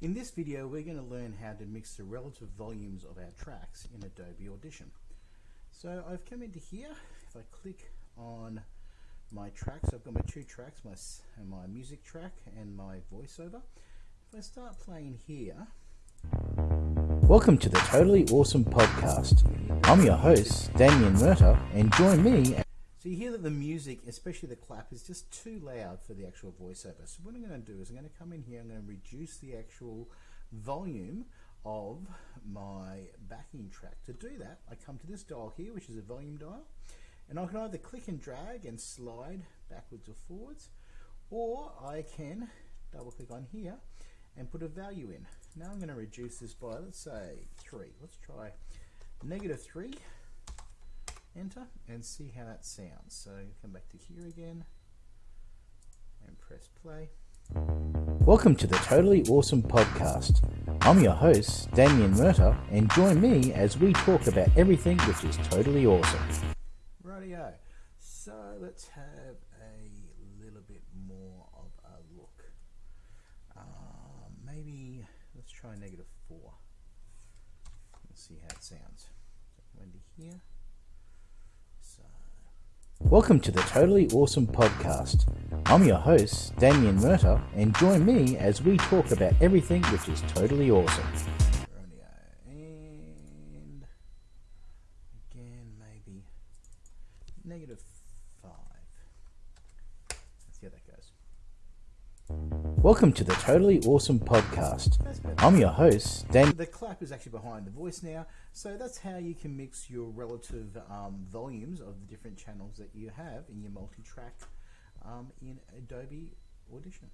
In this video we're going to learn how to mix the relative volumes of our tracks in Adobe Audition. So I've come into here, if I click on my tracks, I've got my two tracks, my, my music track and my voiceover. If I start playing here... Welcome to the Totally Awesome Podcast. I'm your host, Damien Murta, and join me so you hear that the music, especially the clap, is just too loud for the actual voiceover. So what I'm going to do is I'm going to come in here, I'm going to reduce the actual volume of my backing track. To do that, I come to this dial here, which is a volume dial, and I can either click and drag and slide backwards or forwards, or I can double click on here and put a value in. Now I'm going to reduce this by, let's say, 3. Let's try negative 3 enter and see how that sounds. So come back to here again and press play. Welcome to the Totally Awesome Podcast. I'm your host, Damien Murta, and join me as we talk about everything which is totally awesome. Radio. So let's have a little bit more of a look. Um, maybe let's try negative 4. Let's see how it sounds. So Wendy here. Welcome to the Totally Awesome Podcast. I'm your host, Damien Murta, and join me as we talk about everything which is totally awesome. And again, maybe negative 5. Let's see how that goes. Welcome to the Totally Awesome Podcast. I'm your host, Dan. The clap is actually behind the voice now, so that's how you can mix your relative um, volumes of the different channels that you have in your multi-track um, in Adobe Audition.